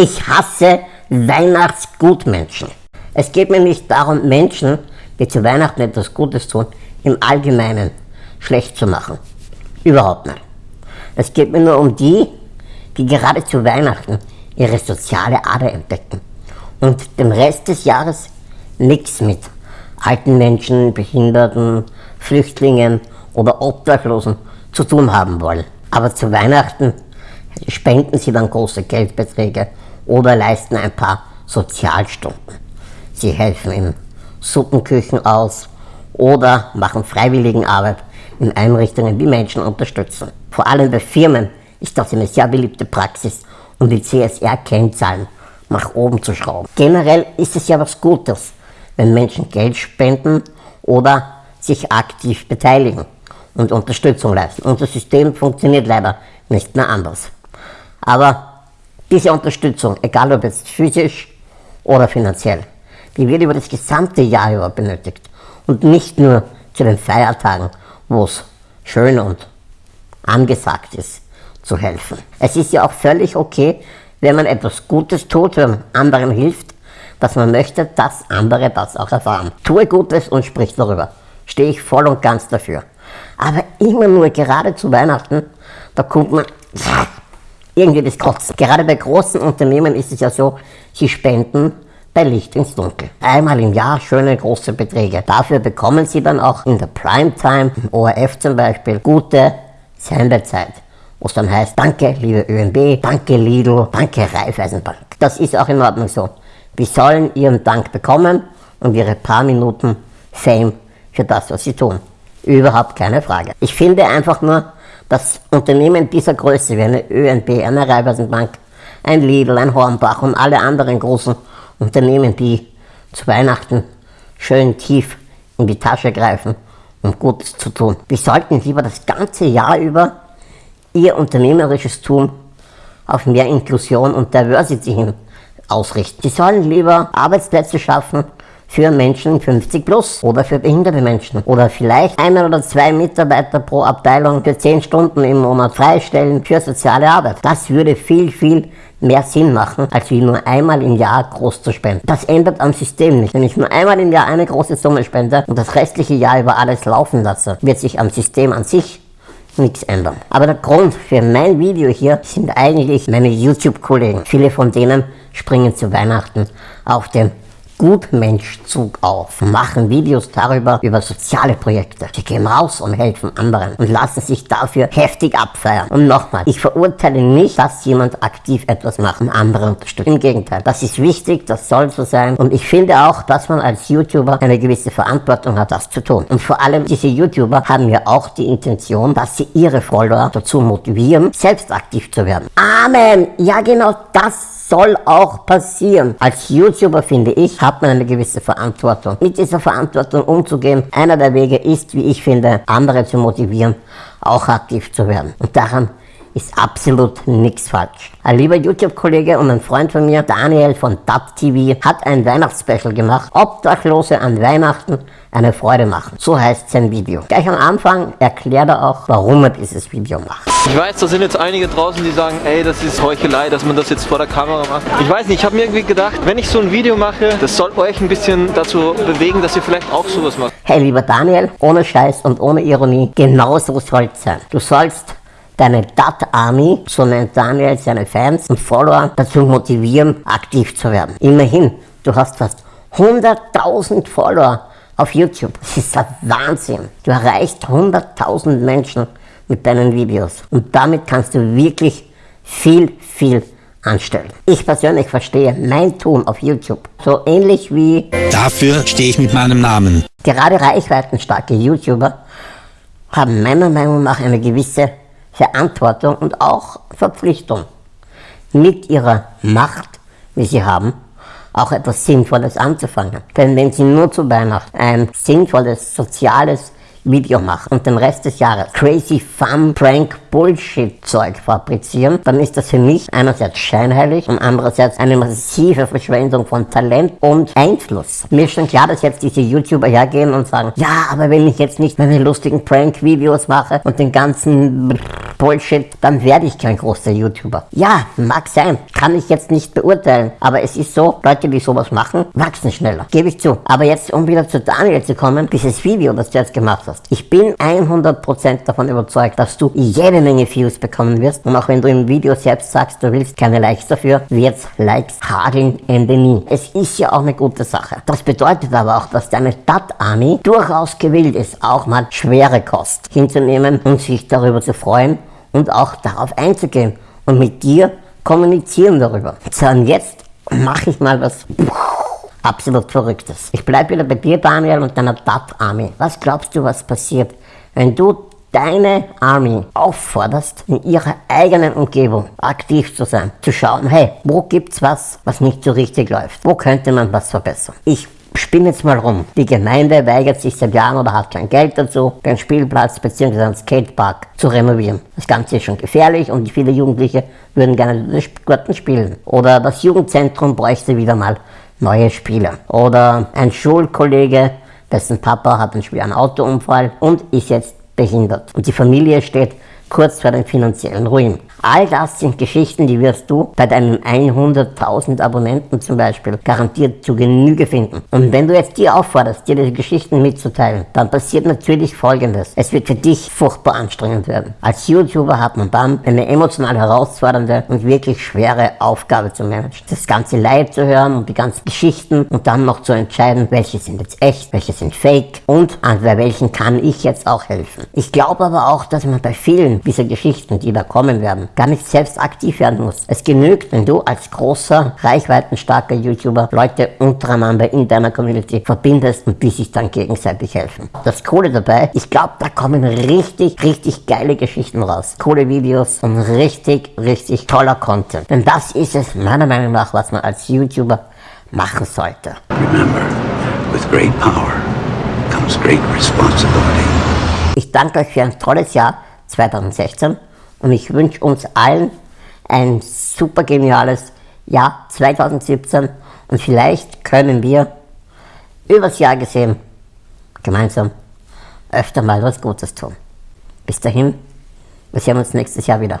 Ich hasse Weihnachtsgutmenschen. Es geht mir nicht darum, Menschen, die zu Weihnachten etwas Gutes tun, im Allgemeinen schlecht zu machen. Überhaupt nicht. Es geht mir nur um die, die gerade zu Weihnachten ihre soziale Ader entdecken und den Rest des Jahres nichts mit alten Menschen, Behinderten, Flüchtlingen oder Obdachlosen zu tun haben wollen. Aber zu Weihnachten spenden sie dann große Geldbeträge oder leisten ein paar Sozialstunden. Sie helfen in Suppenküchen aus oder machen Freiwilligenarbeit in Einrichtungen, die Menschen unterstützen. Vor allem bei Firmen ist das eine sehr beliebte Praxis, um die CSR-Kennzahlen nach oben zu schrauben. Generell ist es ja was Gutes, wenn Menschen Geld spenden oder sich aktiv beteiligen und Unterstützung leisten. Unser System funktioniert leider nicht mehr anders. Aber diese Unterstützung, egal ob jetzt physisch oder finanziell, die wird über das gesamte Jahr über benötigt und nicht nur zu den Feiertagen, wo es schön und angesagt ist, zu helfen. Es ist ja auch völlig okay, wenn man etwas Gutes tut, wenn man anderen hilft, dass man möchte, dass andere das auch erfahren. Tue Gutes und sprich darüber. Stehe ich voll und ganz dafür. Aber immer nur gerade zu Weihnachten, da kommt man irgendwie das Kotzen. Gerade bei großen Unternehmen ist es ja so, sie spenden bei Licht ins Dunkel. Einmal im Jahr schöne große Beträge. Dafür bekommen sie dann auch in der Primetime, im ORF zum Beispiel, gute Sendezeit. Wo es dann heißt, danke liebe ÖNB, danke Lidl, danke Raiffeisenbank. Das ist auch in Ordnung so. Wir sollen ihren Dank bekommen und ihre paar Minuten Fame für das, was sie tun. Überhaupt keine Frage. Ich finde einfach nur, dass Unternehmen dieser Größe wie eine ÖNB, eine Raiffeisenbank, ein Lidl, ein Hornbach und alle anderen großen Unternehmen, die zu Weihnachten schön tief in die Tasche greifen, um Gutes zu tun. Wir sollten lieber das ganze Jahr über ihr unternehmerisches Tun auf mehr Inklusion und Diversity hin ausrichten. Sie sollen lieber Arbeitsplätze schaffen, für Menschen 50 plus oder für behinderte Menschen. Oder vielleicht einen oder zwei Mitarbeiter pro Abteilung für 10 Stunden im Monat freistellen für soziale Arbeit. Das würde viel, viel mehr Sinn machen, als wie nur einmal im Jahr groß zu spenden. Das ändert am System nicht. Wenn ich nur einmal im Jahr eine große Summe spende und das restliche Jahr über alles laufen lasse, wird sich am System an sich nichts ändern. Aber der Grund für mein Video hier sind eigentlich meine YouTube-Kollegen. Viele von denen springen zu Weihnachten auf den Gutmenschzug auf, machen Videos darüber, über soziale Projekte. Sie gehen raus und helfen anderen und lassen sich dafür heftig abfeiern. Und nochmal, ich verurteile nicht, dass jemand aktiv etwas macht und andere unterstützt. Im Gegenteil, das ist wichtig, das soll so sein. Und ich finde auch, dass man als YouTuber eine gewisse Verantwortung hat, das zu tun. Und vor allem diese YouTuber haben ja auch die Intention, dass sie ihre Follower dazu motivieren, selbst aktiv zu werden. Amen! Ja genau das soll auch passieren. Als YouTuber, finde ich, hat man eine gewisse Verantwortung. Mit dieser Verantwortung umzugehen, einer der Wege ist, wie ich finde, andere zu motivieren, auch aktiv zu werden. Und daran ist absolut nichts falsch. Ein lieber YouTube-Kollege und ein Freund von mir, Daniel von DAT TV, hat ein Weihnachtsspecial gemacht. Obdachlose an Weihnachten eine Freude machen. So heißt sein Video. Gleich am Anfang erklärt er auch, warum er dieses Video macht. Ich weiß, da sind jetzt einige draußen, die sagen, ey, das ist Heuchelei, dass man das jetzt vor der Kamera macht. Ich weiß nicht, ich habe mir irgendwie gedacht, wenn ich so ein Video mache, das soll euch ein bisschen dazu bewegen, dass ihr vielleicht auch sowas macht. Hey, lieber Daniel, ohne Scheiß und ohne Ironie, genau so soll es sein. Du sollst deine Dat Army, so nennt Daniel seine Fans und Follower, dazu motivieren, aktiv zu werden. Immerhin, du hast fast 100.000 Follower auf YouTube. Das ist ein Wahnsinn. Du erreichst 100.000 Menschen mit deinen Videos und damit kannst du wirklich viel, viel anstellen. Ich persönlich verstehe mein Tun auf YouTube so ähnlich wie... Dafür stehe ich mit meinem Namen. Gerade reichweitenstarke YouTuber haben meiner Meinung nach eine gewisse Verantwortung und auch Verpflichtung, mit ihrer Macht, wie sie haben, auch etwas Sinnvolles anzufangen. Denn wenn sie nur zu Weihnachten ein sinnvolles, soziales Video machen und den Rest des Jahres crazy fun prank bullshit Zeug fabrizieren, dann ist das für mich einerseits scheinheilig und andererseits eine massive Verschwendung von Talent und Einfluss. Mir ist schon klar, dass jetzt diese YouTuber hergehen und sagen, ja, aber wenn ich jetzt nicht meine lustigen Prank Videos mache und den ganzen Bullshit, dann werde ich kein großer YouTuber. Ja, mag sein, kann ich jetzt nicht beurteilen, aber es ist so, Leute, die sowas machen, wachsen schneller, gebe ich zu. Aber jetzt, um wieder zu Daniel zu kommen, dieses Video, das du jetzt gemacht hast, ich bin 100% davon überzeugt, dass du jede Menge Views bekommen wirst und auch wenn du im Video selbst sagst, du willst keine Likes dafür, wird's Likes hageln Ende nie. Es ist ja auch eine gute Sache. Das bedeutet aber auch, dass deine Dat-Army durchaus gewillt ist, auch mal schwere Kost hinzunehmen und sich darüber zu freuen und auch darauf einzugehen und mit dir kommunizieren darüber. So, und jetzt mache ich mal was absolut Verrücktes. Ich bleibe wieder bei dir, Daniel, und deiner Dat-Army. Was glaubst du, was passiert, wenn du deine Army aufforderst, in ihrer eigenen Umgebung aktiv zu sein, zu schauen, hey, wo gibt's was, was nicht so richtig läuft? Wo könnte man was verbessern? Ich spinn jetzt mal rum. Die Gemeinde weigert sich seit Jahren oder hat kein Geld dazu, den Spielplatz bzw. einen Skatepark zu renovieren. Das Ganze ist schon gefährlich und viele Jugendliche würden gerne dort spielen. Oder das Jugendzentrum bräuchte wieder mal neue Spieler. Oder ein Schulkollege, dessen Papa hat einen schweren Autounfall und ist jetzt behindert. Und die Familie steht kurz vor dem finanziellen Ruin. All das sind Geschichten, die wirst du bei deinen 100.000 Abonnenten zum Beispiel garantiert zu Genüge finden. Und wenn du jetzt die aufforderst, dir diese Geschichten mitzuteilen, dann passiert natürlich Folgendes. Es wird für dich furchtbar anstrengend werden. Als YouTuber hat man dann eine emotional herausfordernde und wirklich schwere Aufgabe zu managen. Das ganze Leid zu hören und die ganzen Geschichten und dann noch zu entscheiden, welche sind jetzt echt, welche sind fake und an welchen kann ich jetzt auch helfen. Ich glaube aber auch, dass man bei vielen dieser Geschichten, die da kommen werden, gar nicht selbst aktiv werden muss. Es genügt, wenn du als großer, reichweitenstarker YouTuber Leute untereinander in deiner Community verbindest und die sich dann gegenseitig helfen. Das Coole dabei, ich glaube, da kommen richtig, richtig geile Geschichten raus. Coole Videos und richtig, richtig toller Content. Denn das ist es meiner Meinung nach, was man als YouTuber machen sollte. Remember, with great power comes great responsibility. Ich danke euch für ein tolles Jahr 2016 und ich wünsche uns allen ein super geniales Jahr 2017 und vielleicht können wir übers Jahr gesehen gemeinsam öfter mal was Gutes tun. Bis dahin, wir sehen uns nächstes Jahr wieder.